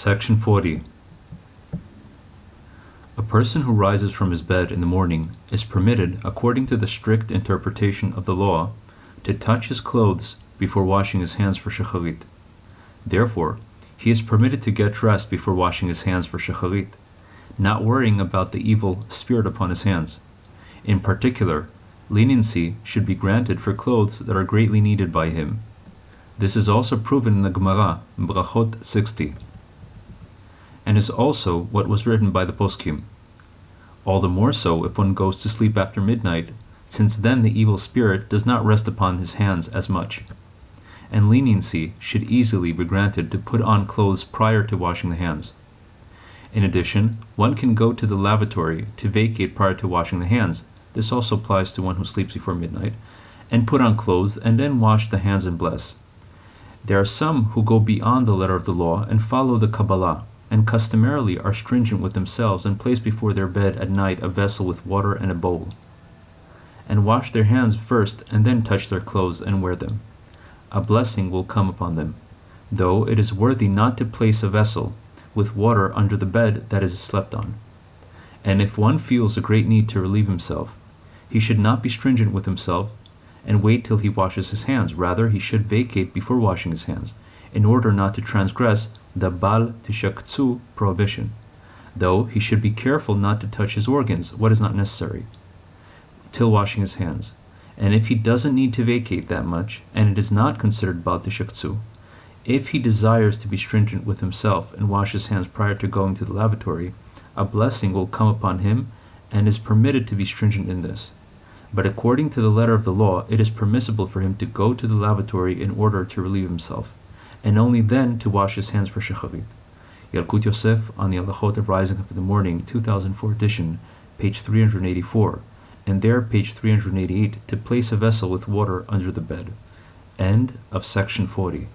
Section 40. A person who rises from his bed in the morning is permitted, according to the strict interpretation of the law, to touch his clothes before washing his hands for shacharit. Therefore, he is permitted to get dressed before washing his hands for shacharit, not worrying about the evil spirit upon his hands. In particular, leniency should be granted for clothes that are greatly needed by him. This is also proven in the Gemara, Brachot 60, and is also what was written by the Poskim. All the more so if one goes to sleep after midnight, since then the evil spirit does not rest upon his hands as much. And leniency should easily be granted to put on clothes prior to washing the hands. In addition, one can go to the lavatory to vacate prior to washing the hands. This also applies to one who sleeps before midnight, and put on clothes and then wash the hands and bless. There are some who go beyond the letter of the law and follow the Kabbalah, and customarily are stringent with themselves and place before their bed at night a vessel with water and a bowl, and wash their hands first and then touch their clothes and wear them. A blessing will come upon them, though it is worthy not to place a vessel with water under the bed that is slept on. And if one feels a great need to relieve himself, he should not be stringent with himself and wait till he washes his hands. Rather, he should vacate before washing his hands, in order not to transgress the Bal Tishaktsu prohibition, though he should be careful not to touch his organs, what is not necessary, till washing his hands. And if he doesn't need to vacate that much, and it is not considered Bal Tishaktsu, if he desires to be stringent with himself and wash his hands prior to going to the lavatory, a blessing will come upon him and is permitted to be stringent in this. But according to the letter of the law, it is permissible for him to go to the lavatory in order to relieve himself, and only then to wash his hands for shacharit. Yalkut Yosef on the Halachot of Rising Up in the Morning, 2004 edition, page 384, and there, page 388, to place a vessel with water under the bed. End of section 40.